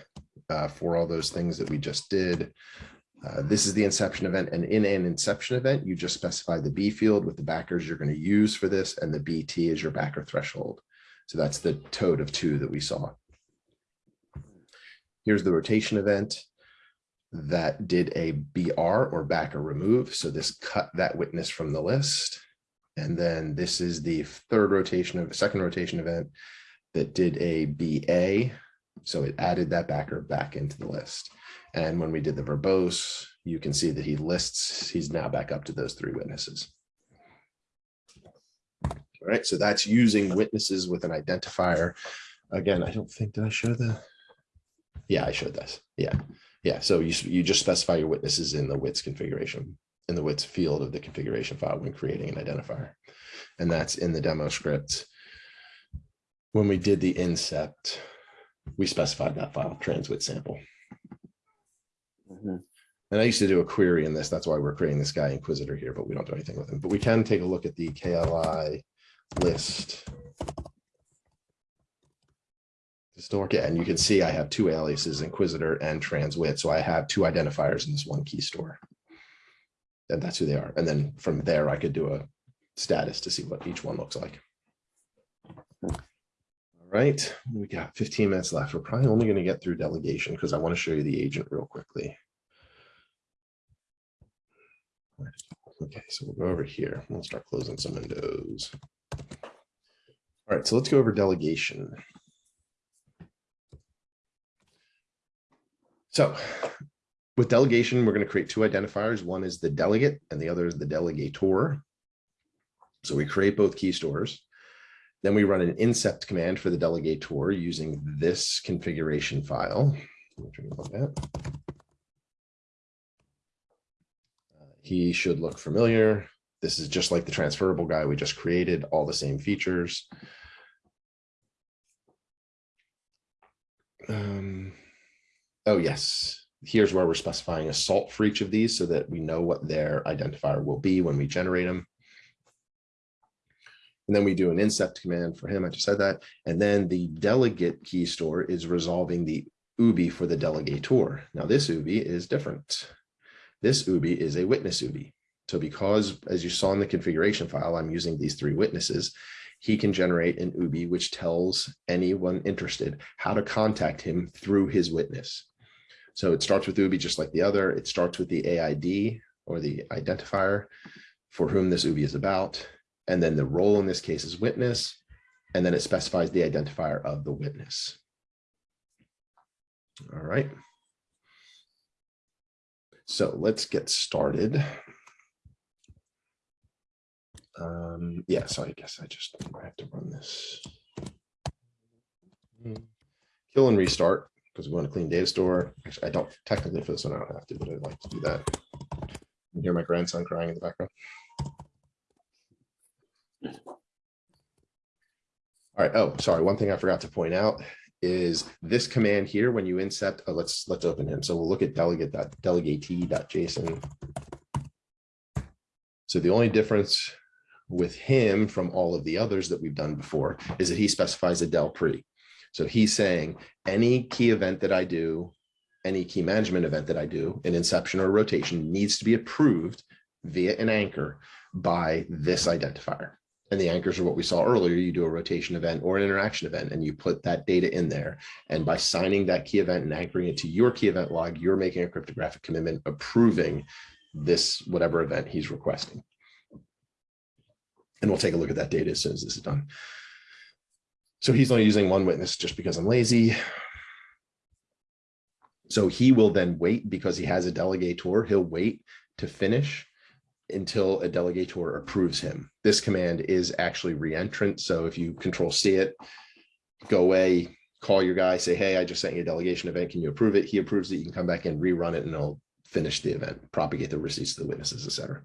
uh, for all those things that we just did. Uh, this is the inception event and in an inception event, you just specify the B field with the backers you're going to use for this and the BT is your backer threshold. So that's the toad of two that we saw. Here's the rotation event that did a BR or backer remove. So this cut that witness from the list. And then this is the third rotation of second rotation event that did a BA so it added that backer back into the list. And when we did the verbose, you can see that he lists, he's now back up to those three witnesses. All right, so that's using witnesses with an identifier. Again, I don't think, did I show the? Yeah, I showed this. Yeah, yeah. So you, you just specify your witnesses in the WITS configuration, in the WITS field of the configuration file when creating an identifier. And that's in the demo script. When we did the incept, we specified that file transwit sample. Mhm. And I used to do a query in this. That's why we're creating this guy Inquisitor here, but we don't do anything with him. But we can take a look at the KLI list. It, and you can see I have two aliases, Inquisitor and Transwit. So I have two identifiers in this one key store. And that's who they are. And then from there, I could do a status to see what each one looks like. Right, we got 15 minutes left. We're probably only going to get through delegation because I want to show you the agent real quickly. Okay, so we'll go over here. We'll start closing some windows. All right, so let's go over delegation. So with delegation, we're going to create two identifiers. One is the delegate and the other is the delegator. So we create both key stores. Then we run an incept command for the delegator using this configuration file. Uh, He should look familiar. This is just like the transferable guy we just created, all the same features. Um, oh, yes. Here's where we're specifying a salt for each of these so that we know what their identifier will be when we generate them. And then we do an incept command for him. I just said that. And then the delegate key store is resolving the OOBI for the delegator. Now this OOBI is different. This OOBI is a witness OOBI. So because, as you saw in the configuration file, I'm using these three witnesses, he can generate an OOBI which tells anyone interested how to contact him through his witness. So it starts with OOBI just like the other. It starts with the AID or the identifier for whom this OOBI is about. And then the role in this case is witness. And then it specifies the identifier of the witness. All right. So let's get started. Um, yeah, so I guess I just I have to run this. Kill and restart because we want to clean data store. Actually, I don't technically for this one, I don't have to, but I'd like to do that. You hear my grandson crying in the background. All right. Oh, sorry. One thing I forgot to point out is this command here, when you incept, oh, let's, let's open him. So we'll look at delegate.delegate.json. So the only difference with him from all of the others that we've done before is that he specifies a del pre. So he's saying any key event that I do, any key management event that I do, an inception or rotation needs to be approved via an anchor by this identifier. And the anchors are what we saw earlier. You do a rotation event or an interaction event, and you put that data in there. And by signing that key event and anchoring it to your key event log, you're making a cryptographic commitment approving this whatever event he's requesting. And we'll take a look at that data as soon as this is done. So he's only using one witness just because I'm lazy. So he will then wait because he has a delegator. He'll wait to finish until a delegator approves him. This command is actually reentrant. So if you control C it, go away, call your guy, say, hey, I just sent you a delegation event. Can you approve it? He approves it. You can come back and rerun it and it'll finish the event, propagate the receipts to the witnesses, etc.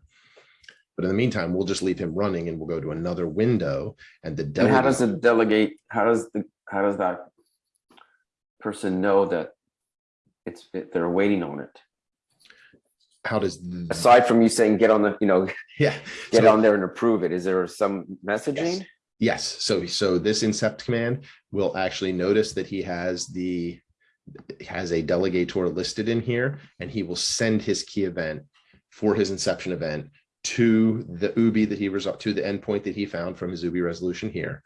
But in the meantime, we'll just leave him running and we'll go to another window and the And how delegate, does the delegate, how does the, how does that person know that it's, it- they're waiting on it? How does, Aside from you saying, get on the, you know, yeah. get so- on there and approve it, is there some messaging? Yes, so, so this incept command will actually notice that he has the, has a delegator listed in here, and he will send his key event for his inception event to the OOBI that he resolved, to the endpoint that he found from his OOBI resolution here.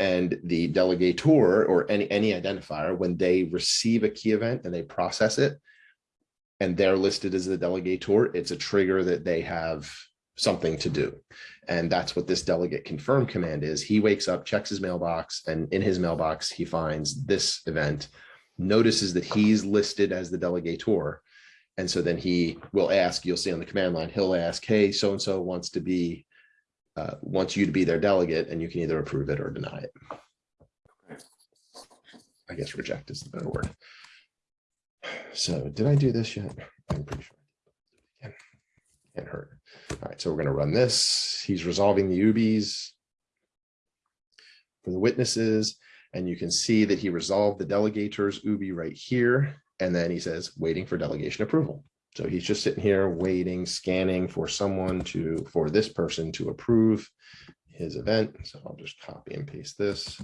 And the delegator or any, any identifier, when they receive a key event and they process it, and they're listed as the delegator, it's a trigger that they have something to do. And that's what this delegate confirm command is. He wakes up, checks his mailbox, and in his mailbox, he finds this event, notices that he's listed as the delegator. And so then he will ask, you'll see on the command line, he'll ask, hey, so-and-so wants to be, uh, wants you to be their delegate, and you can either approve it or deny it. I guess reject is the better word. So did I do this yet? I'm pretty sure. Can't, can't hurt. All right, so we're going to run this. He's resolving the OOBIs for the witnesses, and you can see that he resolved the delegators OOBI right here, and then he says waiting for delegation approval. So he's just sitting here waiting, scanning for someone to, for this person to approve his event. So I'll just copy and paste this.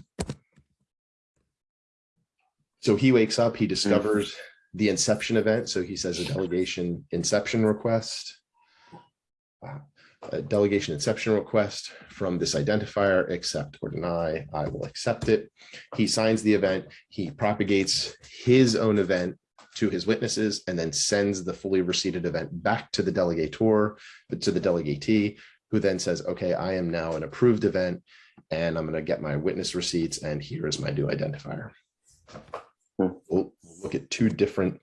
So he wakes up, he discovers the inception event. So he says a delegation inception request. A delegation inception request from this identifier, accept or deny. I will accept it. He signs the event. He propagates his own event to his witnesses and then sends the fully receipted event back to the delegator, to the delegatee, who then says, okay, I am now an approved event and I'm going to get my witness receipts and here is my new identifier. Look at two different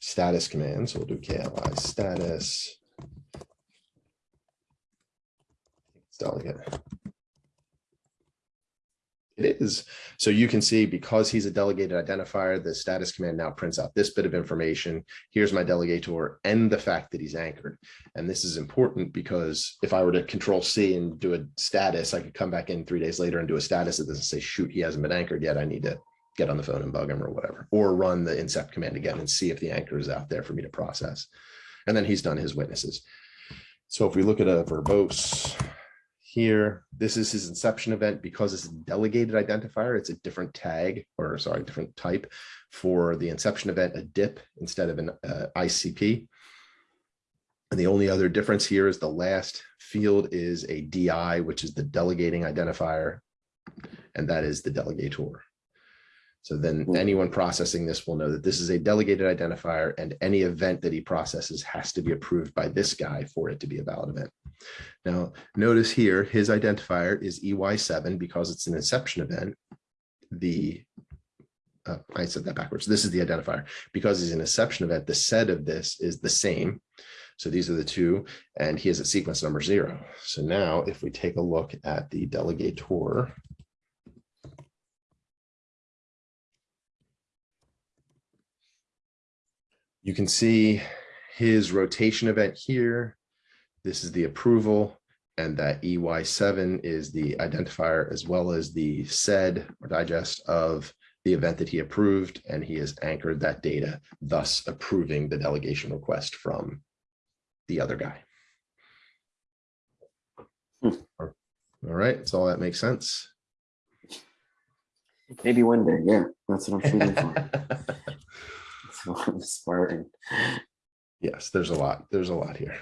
status commands. We'll do KLI status. Delegate. It is. So you can see because he's a delegated identifier, the status command now prints out this bit of information. Here's my delegator and the fact that he's anchored. And this is important because if I were to control C and do a status, I could come back in three days later and do a status that doesn't say, shoot, he hasn't been anchored yet. I need to get on the phone and bug him or whatever, or run the incept command again and see if the anchor is out there for me to process. And then he's done his witnesses. So if we look at a verbose here, this is his inception event because it's a delegated identifier. It's a different tag or sorry, different type for the inception event, a DIP instead of an uh, ICP. And the only other difference here is the last field is a DI, which is the delegating identifier, and that is the delegator. So then Hmm. anyone processing this will know that this is a delegated identifier and any event that he processes has to be approved by this guy for it to be a valid event. Now, notice here, his identifier is EY7 because it's an inception event. The uh, I said that backwards. This is the identifier. Because he's an exception event, the set of this is the same. So these are the two, and he is at sequence number zero. So now if we take a look at the delegator. You can see his rotation event here. This is the approval and that EY7 is the identifier as well as the SAID or digest of the event that he approved, and he has anchored that data, thus approving the delegation request from the other guy. Hmm. All right, so all that makes sense. Maybe one day, yeah, that's what I'm shooting for. That's what I'm aspiring. Yes, there's a lot, there's a lot here.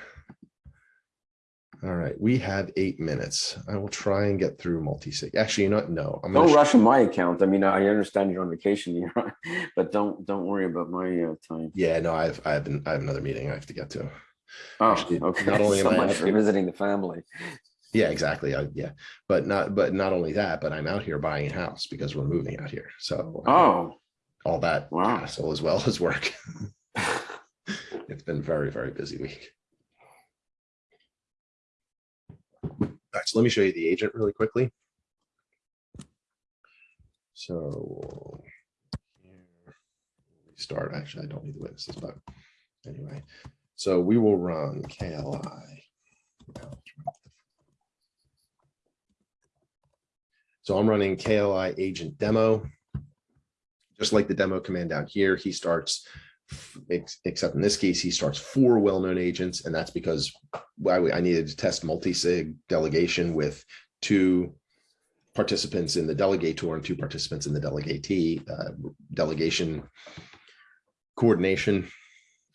All right, we have eight minutes. I will try and get through multi-sig. Actually, you know, what? no. I'm Don't sh- rush on my account. I mean, I understand you're on vacation, on- but don't, don't worry about my uh, time. Yeah, no, I've, I have, an- I have another meeting I have to get to. Oh, Actually, okay. not only am So I much for visiting the family. Yeah, exactly. I, yeah, but not, but not only that, but I'm out here buying a house because we're moving out here. So Oh, all that wow. hassle as well as work. It's been very, very busy week. All right, so let me show you the agent really quickly. So. here we Start, actually, I don't need the witnesses, but anyway, so we will run KLI. So I'm running KLI agent demo. Just like the demo command down here, he starts, except in this case, he starts four well-known agents, and that's because I needed to test multi-sig delegation with two participants in the delegator and two participants in the delegatee uh, delegation coordination.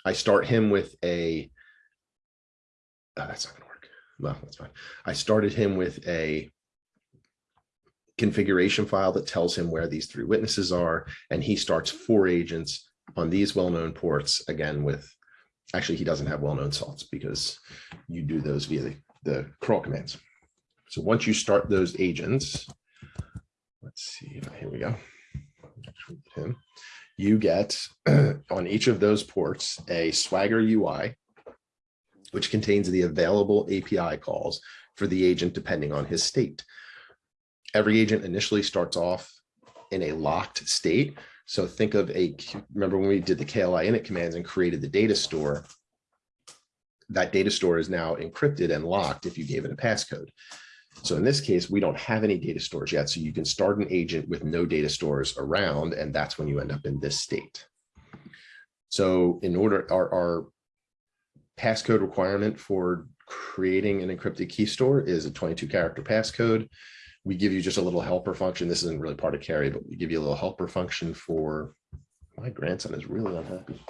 I start him with a, oh, that's not gonna work. Well, that's fine. I started him with a configuration file that tells him where these three witnesses are, and he starts four agents on these well-known ports, again with, actually, he doesn't have well-known salts because you do those via the, the crawl commands. So once you start those agents, let's see, here we go. Him, You get on each of those ports, a Swagger UI, which contains the available API calls for the agent depending on his state every agent initially starts off in a locked state. So think of a, remember when we did the KLI init commands and created the data store, that data store is now encrypted and locked if you gave it a passcode. So in this case, we don't have any data stores yet. So you can start an agent with no data stores around, and that's when you end up in this state. So in order, our, our passcode requirement for creating an encrypted key store is a 22 character passcode we give you just a little helper function. This isn't really part of KERI, but we give you a little helper function for, my grandson is really unhappy.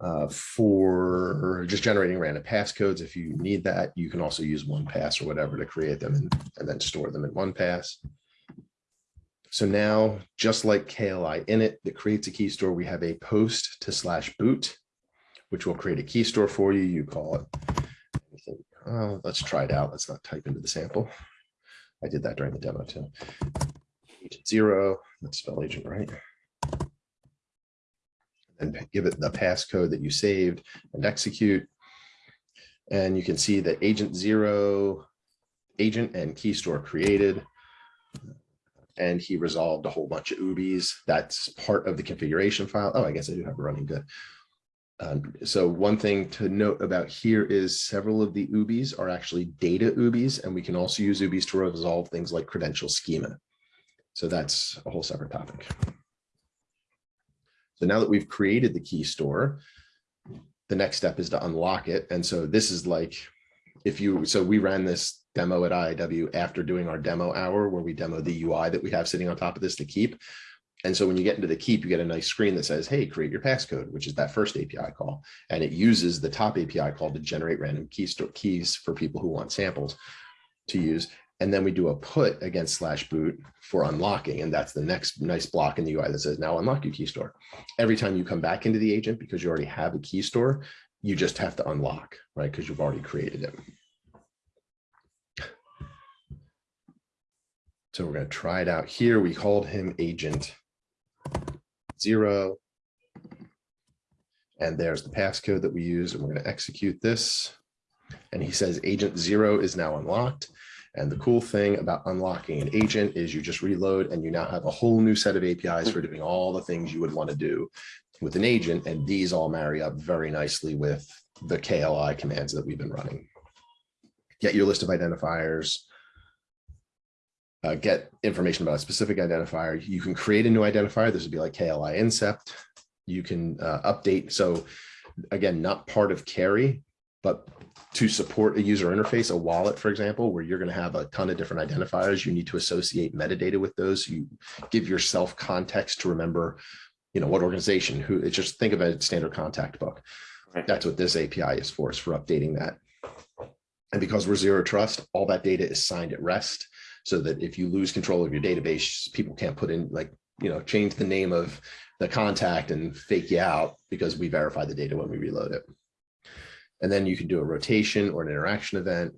Uh, for just generating random passcodes. If you need that, you can also use one pass or whatever to create them and, and then store them in one pass. So now, just like KLI init that creates a key store, we have a post to slash boot, which will create a key store for you. You call it uh, let's try it out. Let's not type into the sample. I did that during the demo too. Agent zero, let's spell agent right. And give it the passcode that you saved and execute. And you can see that agent zero, agent and key store created. And he resolved a whole bunch of OOBIs. That's part of the configuration file. Oh, I guess I do have it running good. Um, so one thing to note about here is several of the OOBIs are actually data OOBIs, and we can also use UBIs to resolve things like credential schema. So that's a whole separate topic. So now that we've created the key store, the next step is to unlock it. And so this is like, if you, so we ran this demo at IIW after doing our demo hour where we demo the UI that we have sitting on top of this to keep. And so when you get into the keep, you get a nice screen that says, hey, create your passcode, which is that first API call. And it uses the top API call to generate random key store keys for people who want samples to use. And then we do a put against slash boot for unlocking. And that's the next nice block in the UI that says, now unlock your key store. Every time you come back into the agent, because you already have a key store, you just have to unlock, right? Because you've already created it. So we're gonna try it out here. We called him agent zero. And there's the passcode that we use, and we're gonna execute this. And he says agent zero is now unlocked. And the cool thing about unlocking an agent is you just reload and you now have a whole new set of APIs for doing all the things you would want to do with an agent. And these all marry up very nicely with the KLI commands that we've been running. Get your list of identifiers. Uh, get information about a specific identifier. You can create a new identifier. This would be like KLI incept. You can uh, update. So again, not part of KERI, but to support a user interface, a wallet, for example, where you're going to have a ton of different identifiers, you need to associate metadata with those. You give yourself context to remember, you know, what organization, who, it's just think of a standard contact book. Right. That's what this API is for, is for updating that. And because we're zero trust, all that data is signed at rest so that if you lose control of your database, people can't put in like, you know, change the name of the contact and fake you out because we verify the data when we reload it. And then you can do a rotation or an interaction event.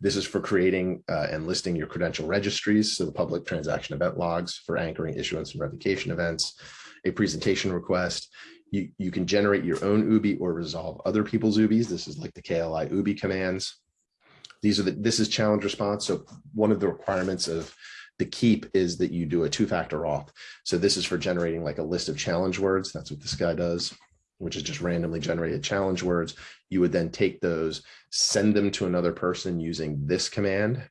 This is for creating uh, and listing your credential registries, so the public transaction event logs for anchoring issuance and revocation events, a presentation request. You, you can generate your own OOBI or resolve other people's OOBIs. This is like the KLI OOBI commands. These are the, this is challenge response. So one of the requirements of the keep is that you do a two-factor auth. So this is for generating like a list of challenge words. That's what this guy does which is just randomly generated challenge words. You would then take those, send them to another person using this command.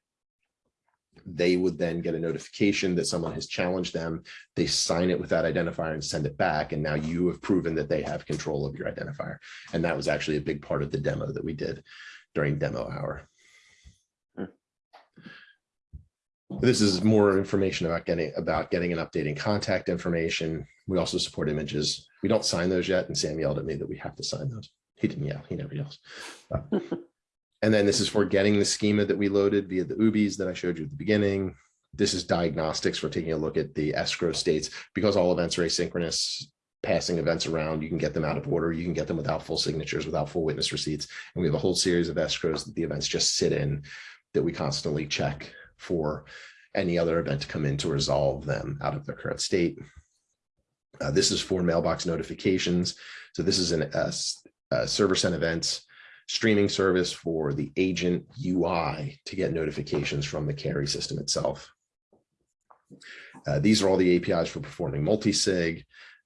They would then get a notification that someone has challenged them. They sign it with that identifier and send it back. And now you have proven that they have control of your identifier. And that was actually a big part of the demo that we did during demo hour. This is more information about getting about getting and updating contact information. We also support images. We don't sign those yet, and Sam yelled at me that we have to sign those. He didn't yell, he never yells. And then this is for getting the schema that we loaded via the OOBIs that I showed you at the beginning. This is diagnostics for taking a look at the escrow states because all events are asynchronous, passing events around, you can get them out of order. You can get them without full signatures, without full witness receipts. And we have a whole series of escrows that the events just sit in that we constantly check for any other event to come in to resolve them out of their current state. Uh, this is for mailbox notifications. So this is an server sent events streaming service for the agent UI to get notifications from the KERI system itself. Uh, these are all the APIs for performing multi-sig,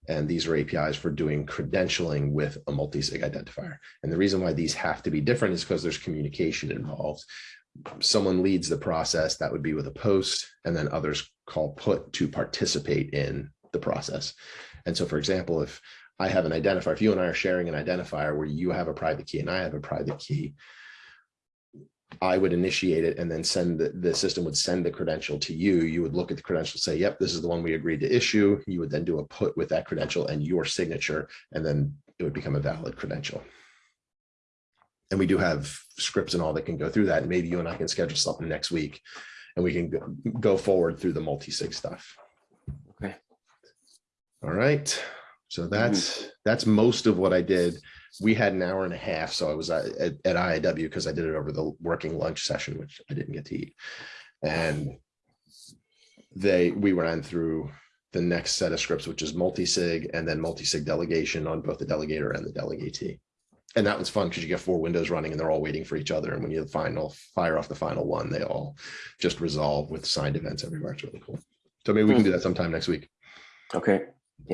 and these are APIs for doing credentialing with a multi-sig identifier. And the reason why these have to be different is because there's communication involved someone leads the process, that would be with a post, and then others call put to participate in the process. And so, for example, if I have an identifier, if you and I are sharing an identifier where you have a private key and I have a private key, I would initiate it and then send the, the system would send the credential to you. You would look at the credential, say, yep, this is the one we agreed to issue. You would then do a put with that credential and your signature, and then it would become a valid credential and we do have scripts and all that can go through that. And maybe you and I can schedule something next week and we can go, go forward through the multi-sig stuff. Okay. All right. So mm-hmm. that's, that's most of what I did. We had an hour and a half. So I was at, at, at IIW because I did it over the working lunch session, which I didn't get to eat. And they, we ran through the next set of scripts, which is multi-sig and then multi-sig delegation on both the delegator and the delegatee and that was fun because you get four windows running and they're all waiting for each other. And when you final fire off the final one, they all just resolve with signed events everywhere. It's really cool. So maybe we can do hmm. that sometime next week. Okay,